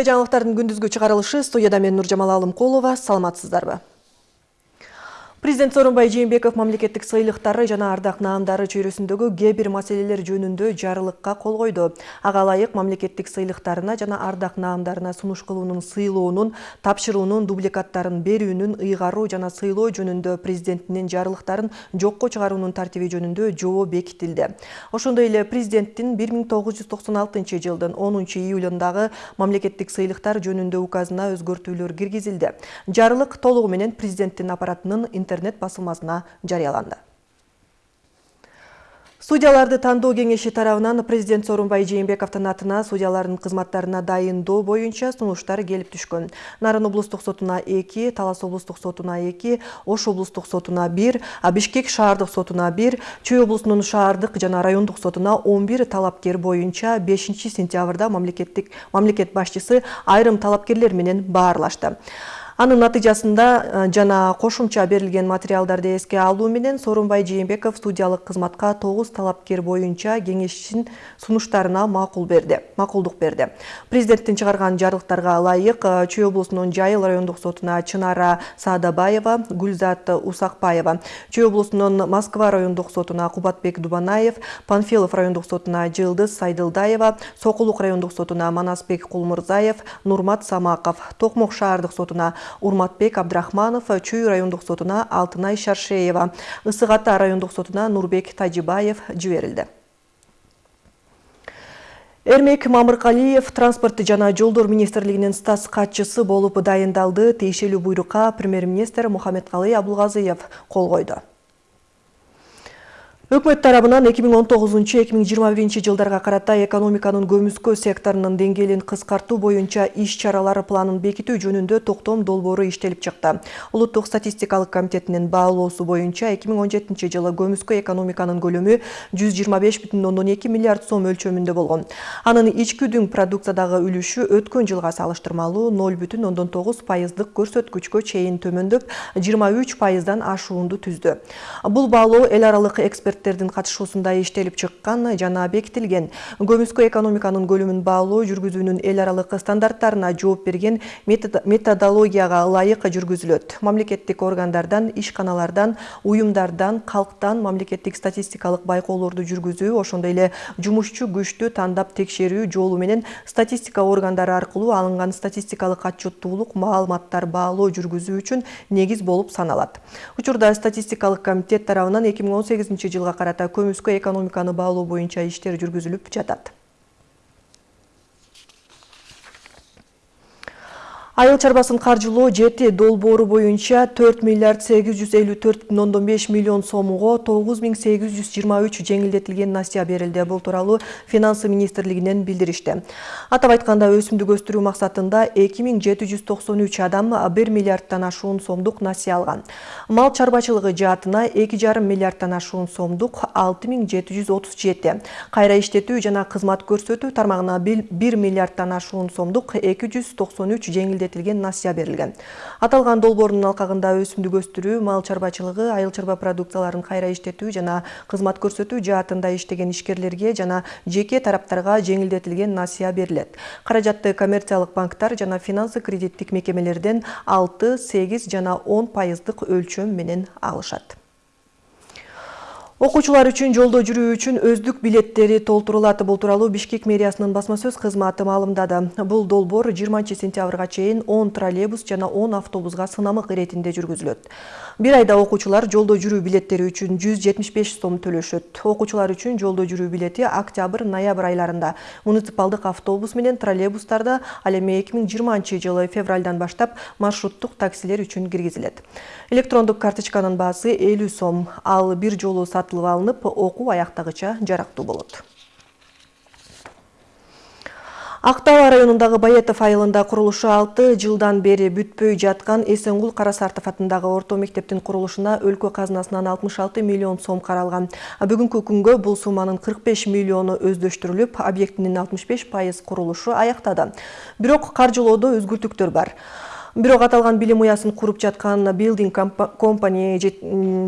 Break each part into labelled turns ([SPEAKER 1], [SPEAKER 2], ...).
[SPEAKER 1] эфирде жаңылыктардын күндүзгү чыгарылышы студияда мен нуржамал алымкулова саламатсыздарбы? Президент Сооронбай Жээнбеков мамлекеттик сыйлыктары жана ардак наамдары чөйрөсүндөгү кээ бир маселелер жөнүндө жарылыкка кол койду. Ага ылайык мамлекеттик сыйлыктарына жана ардак наамдарына сунуш кылуунун сыйлоонун, тапшыруунун дубликаттарын берүүнүн ыйгаруу жана сыйлоо жөнүндө президенттин жарылыктарын жокко чыгаруунун тартиби жөнүндө жобо бекитилди. Ошондой эле президенттин 1996 жылдын 10 июлундагы мамлекеттик сыйлыктар жөнүндө указына өзгөртүүлөр киргизилди. Жарылык толугу менен президенттин аппаратынын интернет басылмасына жарыяланды. Судьяларды тандоо кеңеши тарабынан президент сооронбай жээнбековдун атына судьялардын кызматтарына дайындоо боюнча сунуштар келип түшкөн. Нарын облустук сотуна эки талас облустук сотуна эки ош облустук сотуна бир бишкек шаардык сотуна бир чүй облусунун шаардык жана райондук сотуна он бир талапкер боюнча бешинчи сентябрда мамлекеттик мамлекет башчысы айрым талапкерлер менен баарлашты анын натыйжасында э, жана кошумча берилген материалдарды эске алуу менен сооронбай жээнбеков судьялык кызматка тогуз талапкер боюнча кеңештин сунуштарына макул берди макулдук берди. Президенттин чыгарган жарлыктарга ылайык э, чүй облусунун жайыл райондук сотуна чынара саадабаева гүлзат усакбаева чүй облусунун москва райондук сотуна кубатбек дубанаев панфилов райондук сотуна жылдыз сайдылдаева сокулук райондук сотуна манасбек кулмурзаев нурмат самаков токмок шаардык сотуна урматбек абдрахманов чүй райондук сотуна алтынай шаршеева. Ысык ата райондук сотуна нурбек тажибаев жиберилди эрмек мамыркалиев транспорт жана жолдор министрлигинин статс катчысы болуп дайындалды. Тиешелүү буйрукка премьер министр мухаммедкалый абылгазыев кол койду. Өкмөт тарабынан 2019-2021 жылдарга карата экономиканын көмүскө секторунун деңгээлин кыскартуу боюнча иш чаралары планын бекитүү жөнүндө токтом долбоору иштелип чыкты. Улуттук статистикалык комитетинин баалоосу боюнча 2017 жылы көмүскө экономиканын көлөмү 125,2 миллиард сом өлчөмүндө болгон. Анын ички дүң продукциядагы үлүшү өткөн жылга салыштырмалуу 0,9 пайыздык көрсөткүчкө чейин төмөндөп 23 пайыздан ашуунду түздү. Бул баалоо эл эксперт эксперттердин катышуусунда иштелип чыккан жана бекитилген. Көмүскө экономиканын көлөмүн баалоо жүргүзүүнүн эл аралык стандарттарына жооп берген методологияга ылайык жүргүзүлөт. Мамлекеттик органдардан ишканалардан уюмдардан калктан мамлекеттик статистикалык байкоолорду жүргүзүү ошондой эле жумушчу күчтү тандап текшерүү жолу менен статистика органдары аркылуу алынган статистикалык отчеттуулук маалыматтар баалоо жүргүзүү үчүн негиз болуп саналат. Учурда статистикалык комитет тарабынан эки миң он сегизинчи жылга карата көмүскө экономиканы баалоо боюнча иштер жүргүзүлүп жатат айыл чарбасын каржылоо жети долбоору боюнча төрт миллиард сегиз жүз элүү төрт бүтүн ондон беш миллион сомго тогуз миң сегиз жүз жыйырма үч жеңилдетилген насыя берилди. Бул тууралуу финансы министрлигинен билдиришти. Атап миң жети жүз токсон үч адам бир миллиардтан ашуун сомдук насыя алган. Мал чарбачылыгы жаатына эки жарым миллиардтан ашуун отуз жети. Кайра иштетүү жана кызмат көрсөтүү тармагына бир миллиардтан ашуун сомдук эки жүз токсон үч жеңилдетилген жеңилдетилген насыя берилген аталган долбоордун алкагында өсүмдүк өстүрүү мал чарбачылыгы айыл чарба продукцияларын кайра иштетүү жана кызмат көрсөтүү жаатында иштеген ишкерлерге жана жеке тараптарга жеңилдетилген насыя берилет каражатты коммерциялык банктар жана финансы кредиттик мекемелерден алты сегиз жана он пайыздык өлчөм менен алышат окуучулар үчүн жолдо жүрүү үчүн өздүк билеттери толтурулат бул тууралуу бишкек мэриясынын басма сөз кызматы маалымдады бул долбоор жыйырманчы сентябрга чейин он троллейбус жана он автобуска сынамык иретинде жүргүзүлөт бир айда окуучулар жолдо жүрүү билеттери үчүн жүз жетимиш беш сом төлөшөт окуучулар үчүн жолдо жүрүү билети октябрь ноябрь айларында. Муниципалдык автобус менен троллейбустарда ал эми эки миң жыйырманчы жылы февралдан баштап маршруттук таксилер үчүн киргизилет электрондук карточканын баасы элүү сом. Ал бир жолу сатылып алынып окуу аяктагыча жарактуу болот. Ак районундагы баетов айылында курулушу алты жылдан бери бүтпөй жаткан эсенгул карасартов атындагы орто мектептин курулушуна өлкө казынасынан алтымыш алты миллион сом каралган. Бүгүнкү күнгө бул сумманын кырк беш миллиону өздөштүрүлүп объектинин алтымыш беш пайыз курулушу аяктады бирок каржылоодо өзгөртүктөр бар Бирок аталган билим уясын куруп жаткан Building Company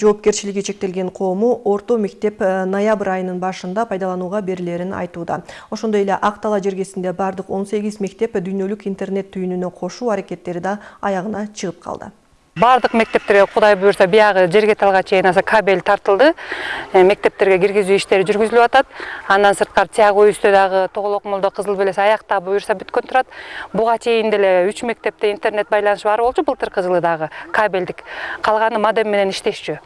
[SPEAKER 1] жоопкерчилиги чектелген коому орто мектеп э, ноябрь айынын башында пайдаланууга берилерин айтууда. Ошондой эле Ак Тала жергесинде бардык 18 мектеп дүйнөлүк интернет түйүнүнө кошуу аракеттери да аягына чыгып калды
[SPEAKER 2] баардык мектептерге кудай буюрса биягы жергеталга чейин аса кабель тартылды. Э, мектептерге киргизүү иштери жүргүзүлүп атат. Андан сырткары тияғы өйүстө дагы тоголок молдо кызыл белес аякта буюрса бүткөн турат. Буга чейин деле үч мектепте интернет байланышы бар болчу былтыркы жылы дагы кабелдик калганы модем менен иштешчү.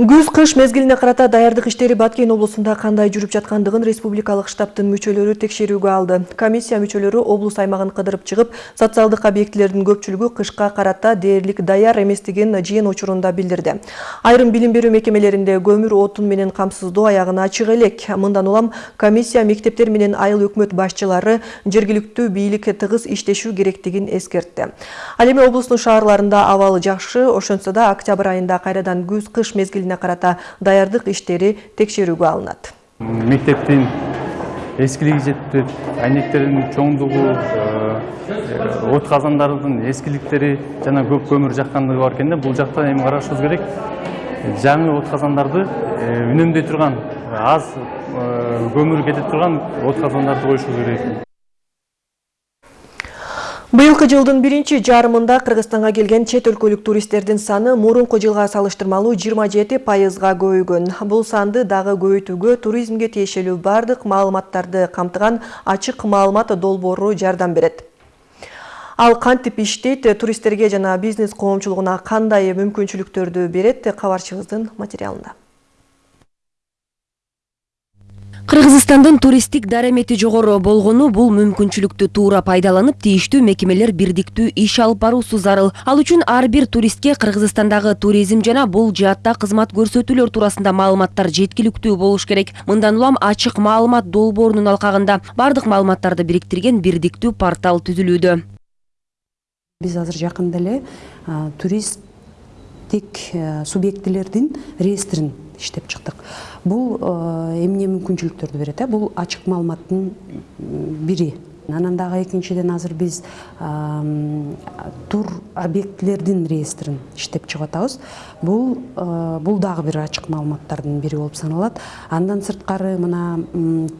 [SPEAKER 1] Күз кыш мезгилине карата даярдык иштери баткен облусунда кандай жүрүп жаткандыгын республикалык штабтын мүчөлөрү текшерүүгө алды. Комиссия мүчөлөрү облус аймагын кыдырып чыгып социалдык объектилердин көпчүлүгү кышка карата дээрлик даяр эместигин жыйын учурунда билдирди. Айрым билим берүү мекемелеринде көмүр отун менен камсыздоо аягына чыга элек. Мындан улам комиссия мектептер менен айыл өкмөт башчылары жергиликтүү бийлик тыгыз иштешүү керектигин эскертти. Ал эми облустун шаарларында абалы жакшы ошентсе да октябрь айында кайрадан күз кыш мезгилине карата даярдык иштери текшерүүгө алынат.
[SPEAKER 3] Мектептин эскилиги жетпеп айнектердин чоңдугу э, от казандардын эскиликтери жана көп көмүр жаккандыгы бар экен да. Бул жакта эми карашыбыз керек. Жаңы от казандарды э, үнөмдөй турган аз э, көмүр кете турган от казандарды коюшу керек.
[SPEAKER 1] Быйылкы жылдын биринчи жарымында Кыргызстанга келген чет өлкөлүк туристтердин саны мурунку жылга салыштырмалуу 27 пайызга көбөйгөн. Бул санды дагы көбөйтүүгө туризмге тиешелүү бардык маалыматтарды камтыган ачык маалымат долбоору жардам берет. Ал кантип иштейт, туристтерге жана бизнес коомчулугуна кандай мүмкүнчүлүктөрдү берет кабарчыбыздын материалында.
[SPEAKER 4] Кыргызстандын туристтик дарамети жогору болгону бул мүмкүнчүлүктү туура пайдаланып тийиштүү мекемелер бирдиктүү иш алып баруусу зарыл. Ал үчүн ар бир туристке кыргызстандагы туризм жана бул жаатта кызмат көрсөтүүлөр туурасында маалыматтар жеткиликтүү болуш керек. Мындан улам ачык маалымат долбоорунун алкагында бардык маалыматтарды бириктирген бирдиктүү портал түзүлүүдө.
[SPEAKER 5] Биз азыр жакында эле туристтик субъектилердин реестрин иштеп чыктык. Бул э, эмне мүмкүнчүлүктөрдү берет э? Бул ачык маалыматтын бири. Анан дагы экинчиден азыр биз тур объектилердин реестрин иштеп чыгып атабыз бул э, бул дагы бир ачык маалыматтардын бири болуп саналат. Андан сырткары мына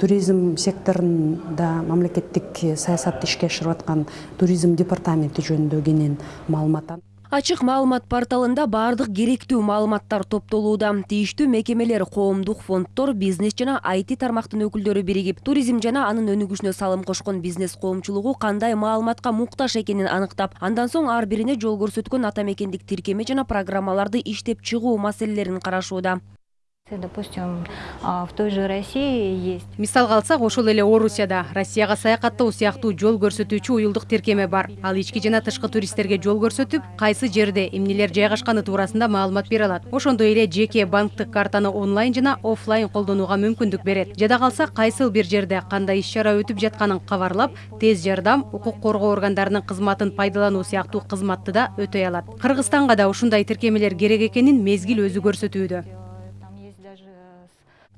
[SPEAKER 5] туризм секторунда мамлекеттик саясатты ишке ашырып аткан туризм департаменти жөнүндө кенен маалымат
[SPEAKER 4] ачык маалымат порталында баардык керектүү маалыматтар топтолууда. Тийиштүү мекемелер коомдук фонддор бизнес жана айти тармактын өкүлдөрү биригип туризм жана анын өнүгүшүнө салым кошкон бизнес коомчулугу кандай маалыматка муктаж экенин аныктап андан соң ар бирине жол көрсөткөн ата мекендик тиркеме жана программаларды иштеп чыгуу маселелерин карашууда
[SPEAKER 6] допустим в той же россии есть.
[SPEAKER 7] Мисалга алсак ошол эле орусияда россияга саякаттоо сыяктуу жол көрсөтүүчү уюлдук тиркеме бар. Ал ички жана тышкы туристтерге жол көрсөтүп кайсы жерде эмнелер жайгашканы туурасында маалымат бере алат. Ошондой эле жеке банктык картаны онлайн жана оффлайн колдонууга мүмкүндүк берет. Жада калса кайсыл бир жерде кандай иш чара өтүп жатканын кабарлап тез жардам укук коргоо органдарынын кызматын пайдалануу сыяктуу кызматты да өтөй алат. Кыргызстанга да ушундай тиркемелер керек экенин мезгил өзү көрсөтүүдө.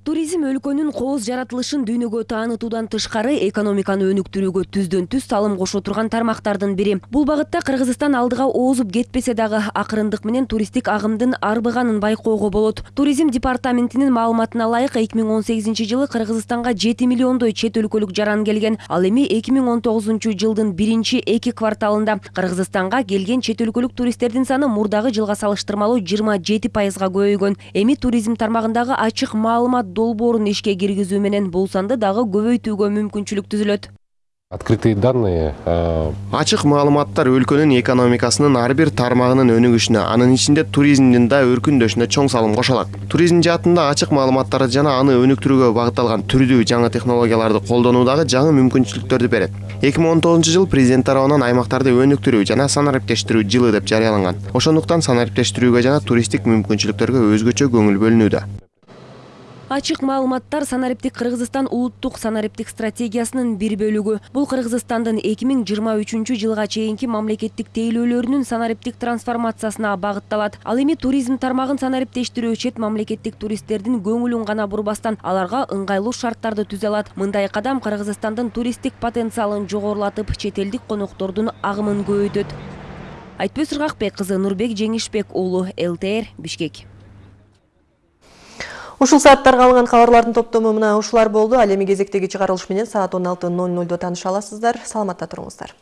[SPEAKER 4] Туризм өлкөнүн кооз жаратылышын дүйнөгө таанытуудан тышкары экономиканы өнүктүрүүгө түздөн түз салым кошо турган тармактардын бири. Бул багытта кыргызстан алдыга оозуп кетпесе дагы акырындык менен туристтик агымдын арбыганын байкоого болот. Туризм департаментинин маалыматына ылайык эки миң он сегизинчи жылы кыргызстанга жети миллиондой чет өлкөлүк жаран келген. Ал эми эки миң он тогузунчу жылдын биринчи эки кварталында кыргызстанга келген чет өлкөлүк туристтердин саны мурдагы жылга салыштырмалуу жыйырма жети пайызга көбөйгөн эми туризм тармагындагы ачык маалымат долбоорун ишке киргизүү менен бул санды дагы көбөйтүүгө мүмкүнчүлүк түзүлөт.
[SPEAKER 8] Открытые данные
[SPEAKER 9] ачык маалыматтар өлкөнүн экономикасынын ар бир тармагынын өнүгүшүнө анын ичинде туризмдин да өркүндөшүнө чоң салым кошо алат туризм жаатында ачык маалыматтарды жана аны өнүктүрүүгө багытталган түрдүү жаңы технологияларды колдонуу дагы жаңы мүмкүнчүлүктөрдү берет. Эки миң он тогузунчу жыл президент тарабынан аймактарды өнүктүрүү жана санариптештирүү жылы деп жарыяланган. Ошондуктан санариптештирүүгө жана туристтик мүмкүнчүлүктөргө өзгөчө көңүл бөлүнүүдө.
[SPEAKER 4] Ачык маалыматтар санариптик кыргызстан улуттук санариптик стратегиясынын бир бөлүгү. Бул кыргызстандын эки миң жыйырма үчүнчү жылга чейинки мамлекеттик тейлөөлөрүнүн санариптик трансформациясына багытталат. Ал эми туризм тармагын санариптештирүү чет мамлекеттик туристтердин көңүлүн гана бурбастан аларга ыңгайлуу шарттарды түзө алат. Мындай кадам кыргызстандын туристтик потенциалын жогорулатып чет элдик коноктордун агымын көбөйтөт айтпөз ыргакбек кызы нурбек жеңишбек уулу лтр бишкек
[SPEAKER 1] Ушул сааттарга алынган кабарлардын топтому мына ушулар болду. Ал эми кезектеги менен саат 16:00 таныша аласыздар. Саламатта туруңуздар.